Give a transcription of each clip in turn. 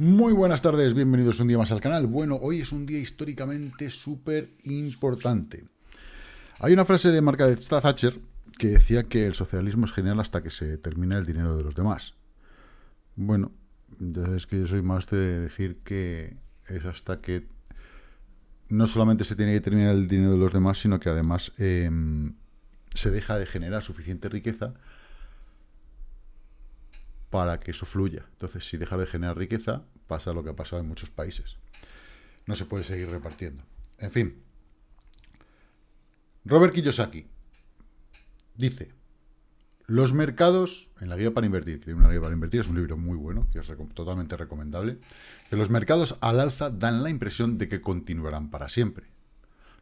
Muy buenas tardes, bienvenidos un día más al canal. Bueno, hoy es un día históricamente súper importante. Hay una frase de Margaret Thatcher que decía que el socialismo es genial hasta que se termina el dinero de los demás. Bueno, es que yo soy más de decir que es hasta que no solamente se tiene que terminar el dinero de los demás, sino que además em, se deja de generar suficiente riqueza para que eso fluya. Entonces, si deja de generar riqueza, pasa lo que ha pasado en muchos países. No se puede seguir repartiendo. En fin. Robert Kiyosaki dice, los mercados, en la guía para invertir, que tiene una guía para invertir, es un libro muy bueno, que es totalmente recomendable, que los mercados al alza dan la impresión de que continuarán para siempre,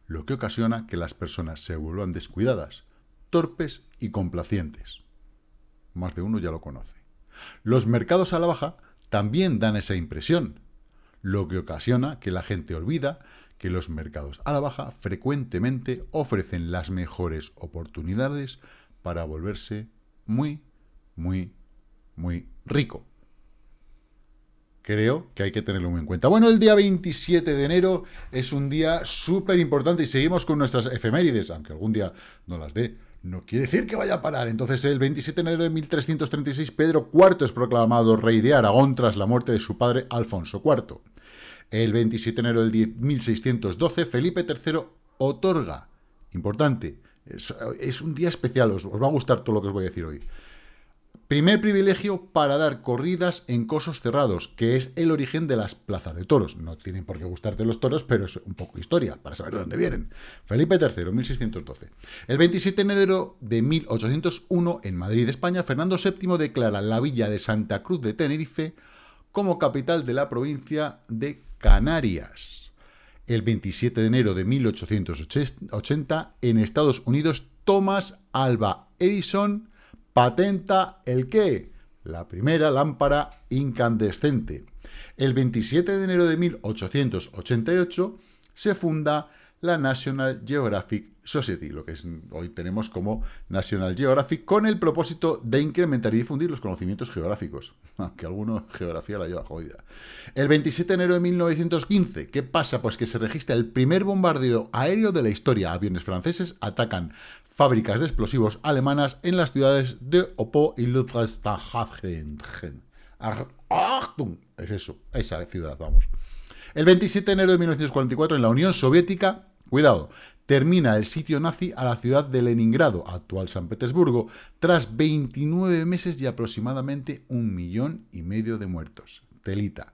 lo que ocasiona que las personas se vuelvan descuidadas, torpes y complacientes. Más de uno ya lo conoce. Los mercados a la baja también dan esa impresión, lo que ocasiona que la gente olvida que los mercados a la baja frecuentemente ofrecen las mejores oportunidades para volverse muy, muy, muy rico. Creo que hay que tenerlo muy en cuenta. Bueno, el día 27 de enero es un día súper importante y seguimos con nuestras efemérides, aunque algún día no las dé no quiere decir que vaya a parar. Entonces, el 27 de enero de 1336, Pedro IV es proclamado rey de Aragón tras la muerte de su padre Alfonso IV. El 27 de enero del 1612, Felipe III otorga, importante, es, un día especial, os, va a gustar todo lo que os voy a decir hoy, Primer privilegio para dar corridas en cosos cerrados, que es el origen de las plazas de toros. No tienen por qué gustarte los toros, pero es un poco historia, para saber de dónde vienen. Felipe III, 1612. El 27 de enero de 1801, en Madrid, España, Fernando VII declara la villa de Santa Cruz de Tenerife como capital de la provincia de Canarias. El 27 de enero de 1880, en Estados Unidos, Thomas Alba Edison patenta el qué? La primera lámpara incandescente. El 27 de enero de 1888 se funda la National Geographic Society, lo que hoy tenemos como National Geographic, con el propósito de incrementar y difundir los conocimientos geográficos, aunque alguno geografía la lleva jodida. El 27 de enero de 1915, ¿qué pasa? Pues que se registra el primer bombardeo aéreo de la historia. Aviones franceses atacan fábricas de explosivos alemanas en las ciudades de Opo y Ludwigshafen. Es eso, esa ciudad, vamos. El 27 de enero de 1944, en la Unión Soviética, cuidado, termina el sitio nazi a la ciudad de Leningrado, actual San Petersburgo, tras 29 meses y aproximadamente un millón y medio de muertos. Telita.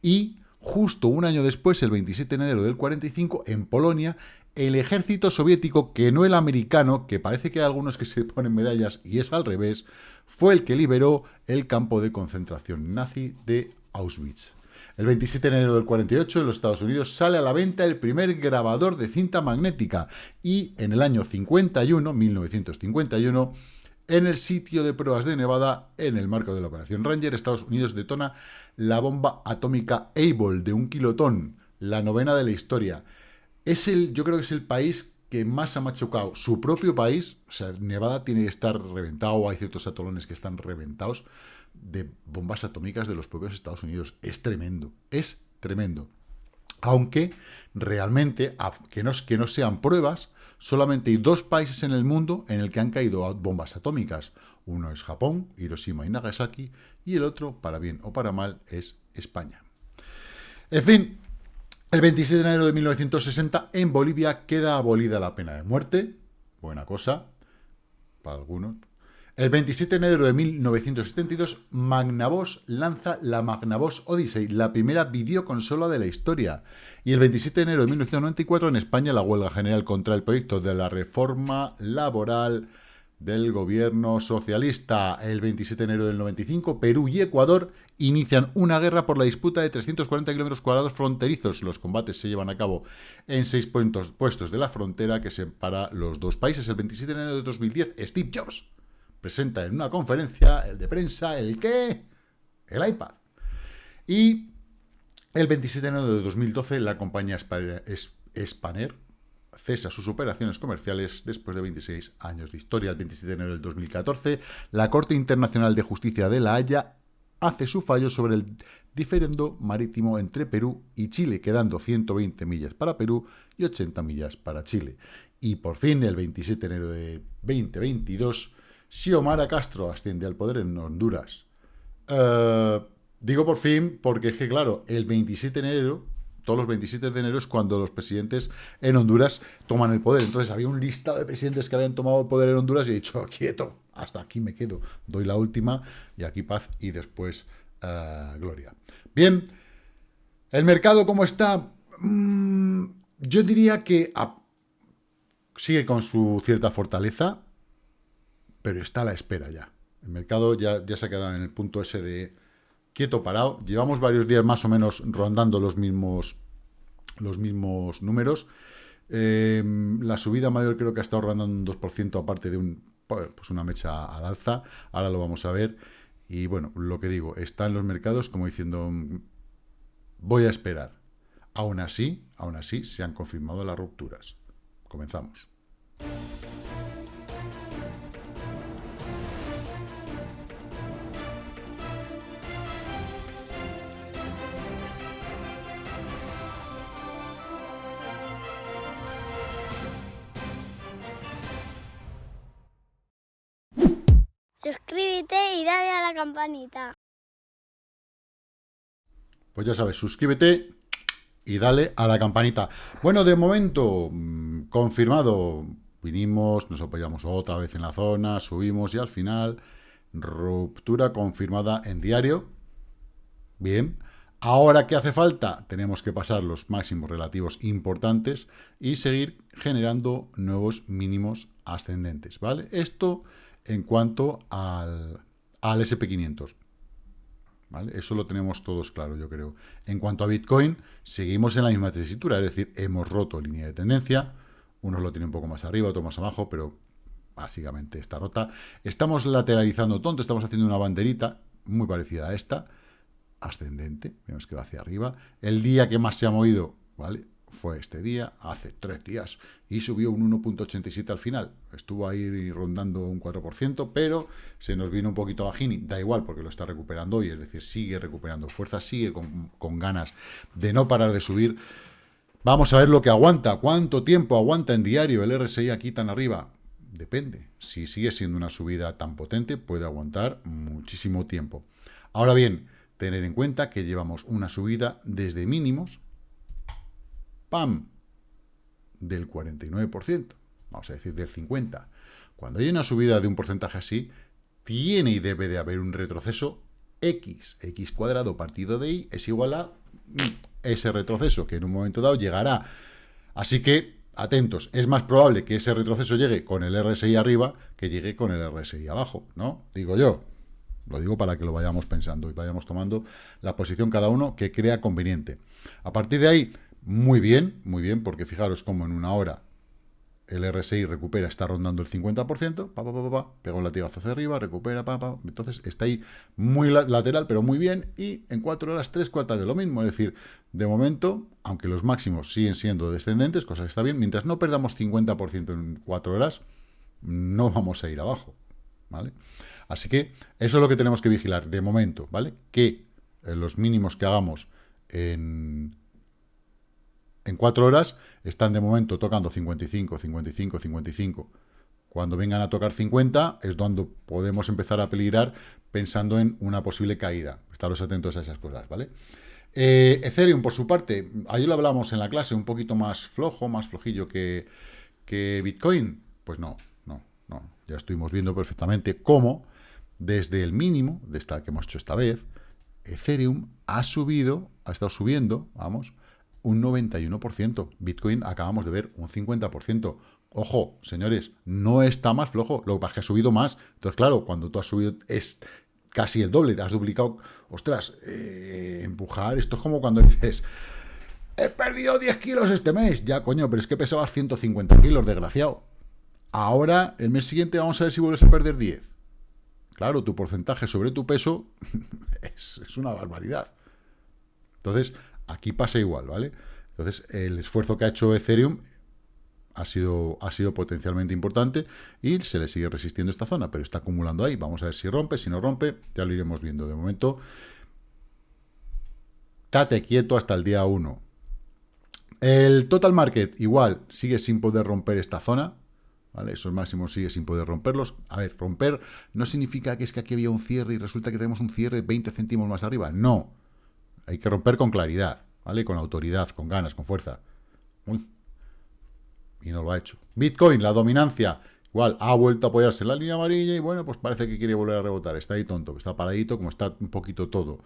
Y justo un año después, el 27 de enero del 45, en Polonia, el ejército soviético, que no el americano, que parece que hay algunos que se ponen medallas y es al revés, fue el que liberó el campo de concentración nazi de Auschwitz. El 27 de enero del 48 en los Estados Unidos sale a la venta el primer grabador de cinta magnética y en el año 51, 1951, en el sitio de pruebas de Nevada, en el marco de la Operación Ranger, Estados Unidos detona la bomba atómica Able de un kilotón, la novena de la historia. Es el, yo creo que es el país que más ha machucado su propio país, o sea, Nevada tiene que estar reventado, hay ciertos atolones que están reventados de bombas atómicas de los propios Estados Unidos. Es tremendo, es tremendo. Aunque realmente, que no, que no sean pruebas, solamente hay dos países en el mundo en el que han caído bombas atómicas. Uno es Japón, Hiroshima y Nagasaki, y el otro, para bien o para mal, es España. En fin, el 27 de enero de 1960, en Bolivia queda abolida la pena de muerte. Buena cosa, para algunos. El 27 de enero de 1972, Magnavox lanza la Magnavox Odyssey, la primera videoconsola de la historia. Y el 27 de enero de 1994, en España, la huelga general contra el proyecto de la reforma laboral del gobierno socialista. El 27 de enero del 95, Perú y Ecuador inician una guerra por la disputa de 340 kilómetros cuadrados fronterizos. Los combates se llevan a cabo en seis puestos de la frontera que separa los dos países. El 27 de enero de 2010, Steve Jobs presenta en una conferencia el de prensa, ¿el qué? El iPad. Y el 27 de enero de 2012, la compañía Spanner cesa sus operaciones comerciales después de 26 años de historia. El 27 de enero del 2014, la Corte Internacional de Justicia de La Haya hace su fallo sobre el diferendo marítimo entre Perú y Chile, quedando 120 millas para Perú y 80 millas para Chile. Y por fin, el 27 de enero de 2022, Xiomara Castro asciende al poder en Honduras. Eh, digo por fin porque es que, claro, el 27 de enero, todos los 27 de enero es cuando los presidentes en Honduras toman el poder. Entonces había un listado de presidentes que habían tomado el poder en Honduras y he dicho, quieto, hasta aquí me quedo, doy la última y aquí paz y después uh, gloria. Bien, el mercado cómo está, mm, yo diría que sigue con su cierta fortaleza, pero está a la espera ya. El mercado ya, ya se ha quedado en el punto ese de quieto parado. Llevamos varios días más o menos rondando los mismos, los mismos números. Eh, la subida mayor creo que ha estado rondando un 2%, aparte de un, pues una mecha al alza. Ahora lo vamos a ver. Y bueno, lo que digo, está en los mercados como diciendo, voy a esperar. Aún así, aún así, se han confirmado las rupturas. Comenzamos. Campanita. Pues ya sabes, suscríbete y dale a la campanita. Bueno, de momento, mm, confirmado, vinimos, nos apoyamos otra vez en la zona, subimos y al final, ruptura confirmada en diario. Bien. Ahora, ¿qué hace falta? Tenemos que pasar los máximos relativos importantes y seguir generando nuevos mínimos ascendentes, ¿vale? Esto en cuanto al, al SP500. ¿Vale? Eso lo tenemos todos claro, yo creo. En cuanto a Bitcoin, seguimos en la misma tesitura, es decir, hemos roto línea de tendencia, unos lo tienen un poco más arriba, otro más abajo, pero básicamente está rota. Estamos lateralizando tonto, estamos haciendo una banderita muy parecida a esta, ascendente, vemos que va hacia arriba. El día que más se ha movido, ¿vale? Fue este día, hace tres días, y subió un 1.87 al final. Estuvo ahí rondando un 4%, pero se nos vino un poquito bajini. Da igual, porque lo está recuperando hoy, es decir, sigue recuperando fuerza, sigue con, con ganas de no parar de subir. Vamos a ver lo que aguanta, cuánto tiempo aguanta en diario el RSI aquí tan arriba. Depende. Si sigue siendo una subida tan potente, puede aguantar muchísimo tiempo. Ahora bien, tener en cuenta que llevamos una subida desde mínimos, ¡pam!, del 49%, vamos a decir del 50%. Cuando hay una subida de un porcentaje así, tiene y debe de haber un retroceso x, x cuadrado partido de y, es igual a ese retroceso, que en un momento dado llegará. Así que, atentos, es más probable que ese retroceso llegue con el RSI arriba que llegue con el RSI abajo, ¿no? Digo yo. Lo digo para que lo vayamos pensando y vayamos tomando la posición cada uno que crea conveniente. A partir de ahí, muy bien, muy bien, porque fijaros cómo en una hora el RSI recupera, está rondando el 50%, pa, pa, pa, pa, pega un latigazo hacia arriba, recupera, pa, pa, entonces está ahí muy lateral, pero muy bien, y en cuatro horas, tres cuartas de lo mismo, es decir, de momento, aunque los máximos siguen siendo descendentes, cosa que está bien, mientras no perdamos 50% en cuatro horas, no vamos a ir abajo, ¿vale? Así que eso es lo que tenemos que vigilar de momento, ¿vale? Que eh, los mínimos que hagamos en en cuatro horas están de momento tocando 55, 55, 55. Cuando vengan a tocar 50 es donde podemos empezar a peligrar pensando en una posible caída. Estaros atentos a esas cosas, ¿vale? Eh, Ethereum, por su parte, ayer lo hablamos en la clase, un poquito más flojo, más flojillo que, que Bitcoin. Pues no, no, no. Ya estuvimos viendo perfectamente cómo, desde el mínimo de esta que hemos hecho esta vez, Ethereum ha subido, ha estado subiendo, vamos, un 91%. Bitcoin acabamos de ver un 50%. Ojo, señores, no está más flojo, lo que pasa es que ha subido más. Entonces, claro, cuando tú has subido es casi el doble, te has duplicado. Ostras, eh, empujar, esto es como cuando dices, he perdido 10 kilos este mes. Ya, coño, pero es que pesabas 150 kilos, desgraciado. Ahora, el mes siguiente, vamos a ver si vuelves a perder 10. Claro, tu porcentaje sobre tu peso es, es una barbaridad. Entonces, Aquí pasa igual, ¿vale? Entonces, el esfuerzo que ha hecho Ethereum ha sido, ha sido potencialmente importante y se le sigue resistiendo esta zona, pero está acumulando ahí. Vamos a ver si rompe, si no rompe, ya lo iremos viendo. De momento, tate quieto hasta el día 1. El total market, igual, sigue sin poder romper esta zona, ¿vale? Esos máximos sigue sin poder romperlos. A ver, romper no significa que es que aquí había un cierre y resulta que tenemos un cierre 20 céntimos más arriba. No. Hay que romper con claridad, ¿vale? Con autoridad, con ganas, con fuerza. Y no lo ha hecho. Bitcoin, la dominancia, igual, ha vuelto a apoyarse en la línea amarilla y bueno, pues parece que quiere volver a rebotar. Está ahí tonto, está paradito, como está un poquito todo.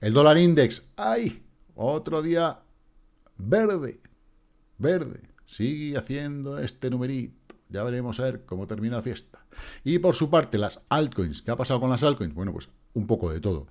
El dólar index, ¡ay! Otro día verde, verde. Sigue haciendo este numerito. Ya veremos a ver cómo termina la fiesta. Y por su parte, las altcoins. ¿Qué ha pasado con las altcoins? Bueno, pues un poco de todo.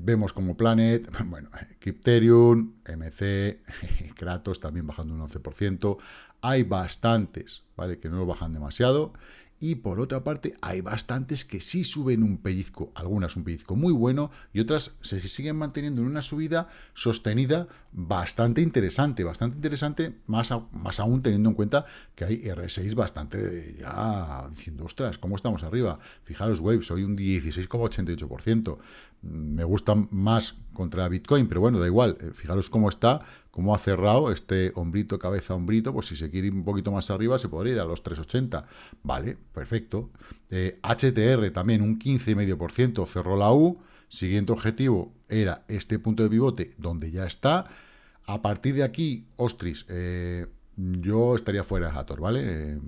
Vemos como Planet, bueno, Crypterium, MC, Kratos también bajando un 11%. Hay bastantes, ¿vale? Que no bajan demasiado. Y por otra parte, hay bastantes que sí suben un pellizco, algunas un pellizco muy bueno y otras se siguen manteniendo en una subida sostenida bastante interesante, bastante interesante, más, más aún teniendo en cuenta que hay R6 bastante ya diciendo, ostras, ¿cómo estamos arriba? Fijaros, Waves, hoy un 16,88%. Me gusta más contra Bitcoin, pero bueno, da igual, eh, fijaros cómo está, cómo ha cerrado este hombrito, cabeza, hombrito, pues si se quiere ir un poquito más arriba se podría ir a los 3,80. Vale, perfecto. HTR eh, también un 15,5%, cerró la U. Siguiente objetivo era este punto de pivote donde ya está. A partir de aquí, ostris, eh, yo estaría fuera de Hathor, ¿vale?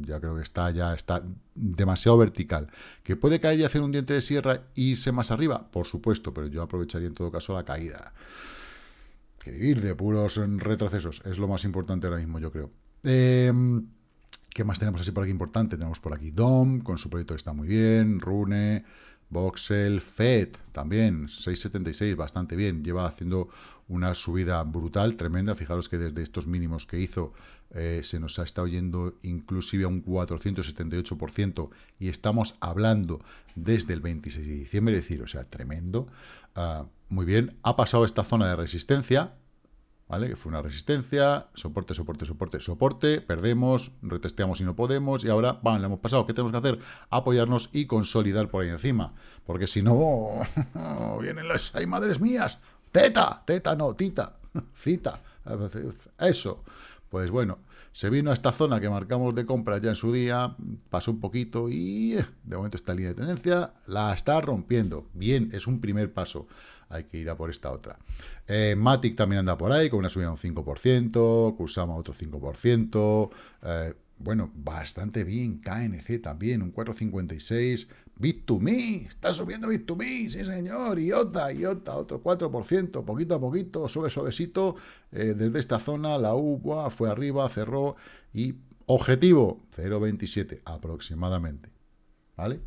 ya creo que está ya está demasiado vertical. ¿Que puede caer y hacer un diente de sierra e irse más arriba? Por supuesto, pero yo aprovecharía en todo caso la caída que ir de puros retrocesos. Es lo más importante ahora mismo, yo creo. Em, ¿Qué más tenemos así por aquí importante? Tenemos por aquí DOM, con su proyecto está muy bien, Rune, Voxel, FED, también, 6.76, bastante bien. Lleva haciendo una subida brutal, tremenda. Fijaros que desde estos mínimos que hizo eh, se nos ha estado yendo inclusive a un 478% y estamos hablando desde el 26 de diciembre, es decir, o sea, tremendo. Ah, muy bien, ha pasado esta zona de resistencia, ¿vale? Que fue una resistencia, soporte, soporte, soporte, soporte, perdemos, retesteamos y no podemos, y ahora, van, le hemos pasado. ¿Qué tenemos que hacer? Apoyarnos y consolidar por ahí encima, porque si no, vienen las, hay madres mías, teta, teta no, tita, cita, eso. Pues bueno, se vino a esta zona que marcamos de compra ya en su día, pasó un poquito y eh, de momento esta línea de tendencia la está rompiendo. Bien, es un primer paso hay que ir a por esta otra. Eh, Matic también anda por ahí, con una subida de un 5%, Kusama otro 5%, eh, bueno, bastante bien, KNC también, un 4,56%, Bit2Me, está subiendo Bit2Me, sí señor, IOTA, IOTA, otro 4%, poquito a poquito, sube suavecito, eh, desde esta zona, la UBA fue arriba, cerró, y objetivo, 0,27 aproximadamente, ¿vale?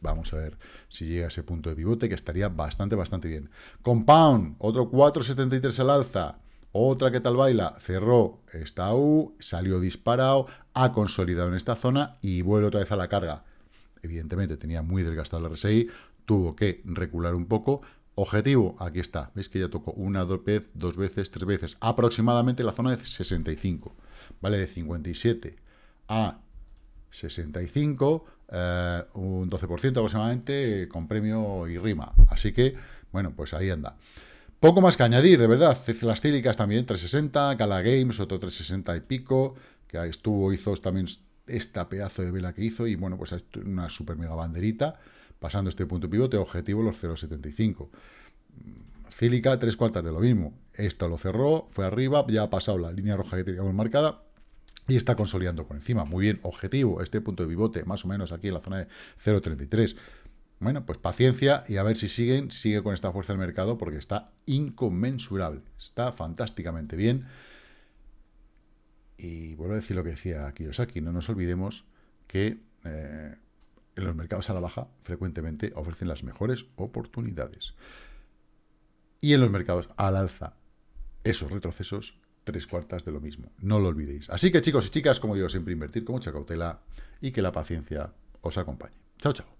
Vamos a ver si llega a ese punto de pivote, que estaría bastante, bastante bien. Compound, otro 4,73 al alza. Otra que tal baila, cerró esta U, salió disparado, ha consolidado en esta zona y vuelve otra vez a la carga. Evidentemente tenía muy desgastado el RSI, tuvo que recular un poco. Objetivo, aquí está, veis que ya tocó una, dos veces, dos veces, tres veces, aproximadamente la zona de 65, ¿vale? De 57 a 65, eh, un 12% aproximadamente, con premio y rima. Así que, bueno, pues ahí anda. Poco más que añadir, de verdad. Las cílicas también 360, Gala Games otro 360 y pico, que estuvo, hizo también esta pedazo de vela que hizo, y bueno, pues una super mega banderita, pasando este punto pivote, objetivo los 0,75. Cílica, tres cuartas de lo mismo. Esto lo cerró, fue arriba, ya ha pasado la línea roja que teníamos marcada, y está consolidando por encima. Muy bien, objetivo, este punto de pivote, más o menos aquí en la zona de 0.33. Bueno, pues paciencia y a ver si siguen, sigue con esta fuerza del mercado porque está inconmensurable, está fantásticamente bien. Y vuelvo a decir lo que decía Kiyosaki, no nos olvidemos que eh, en los mercados a la baja frecuentemente ofrecen las mejores oportunidades. Y en los mercados al alza, esos retrocesos tres cuartas de lo mismo. No lo olvidéis. Así que chicos y chicas, como digo, siempre invertir con mucha cautela y que la paciencia os acompañe. Chao, chao.